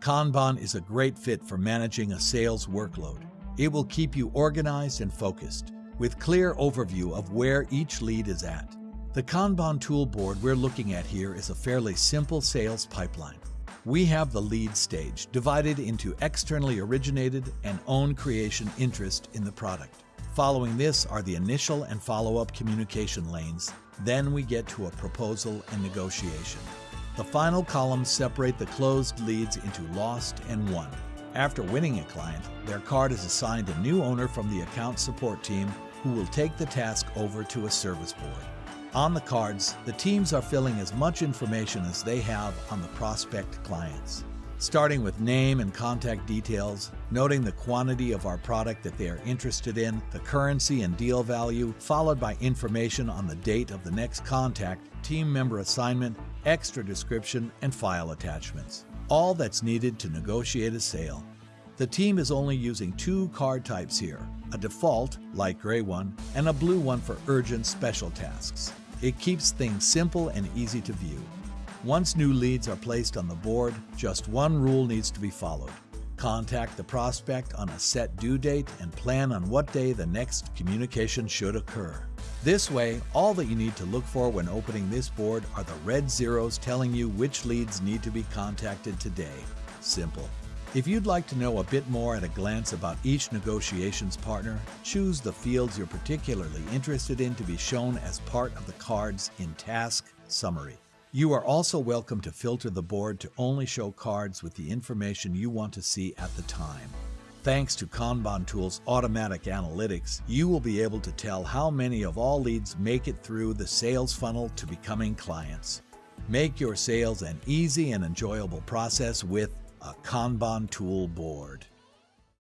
Kanban is a great fit for managing a sales workload. It will keep you organized and focused, with clear overview of where each lead is at. The Kanban tool board we're looking at here is a fairly simple sales pipeline. We have the lead stage divided into externally originated and own creation interest in the product. Following this are the initial and follow-up communication lanes. Then we get to a proposal and negotiation. The final columns separate the closed leads into lost and won. After winning a client, their card is assigned a new owner from the account support team who will take the task over to a service board. On the cards, the teams are filling as much information as they have on the prospect clients starting with name and contact details, noting the quantity of our product that they are interested in, the currency and deal value, followed by information on the date of the next contact, team member assignment, extra description, and file attachments. All that's needed to negotiate a sale. The team is only using two card types here, a default, light gray one, and a blue one for urgent special tasks. It keeps things simple and easy to view. Once new leads are placed on the board, just one rule needs to be followed. Contact the prospect on a set due date and plan on what day the next communication should occur. This way, all that you need to look for when opening this board are the red zeros telling you which leads need to be contacted today. Simple. If you'd like to know a bit more at a glance about each negotiations partner, choose the fields you're particularly interested in to be shown as part of the cards in Task Summary. You are also welcome to filter the board to only show cards with the information you want to see at the time. Thanks to Kanban Tool's automatic analytics, you will be able to tell how many of all leads make it through the sales funnel to becoming clients. Make your sales an easy and enjoyable process with a Kanban Tool board.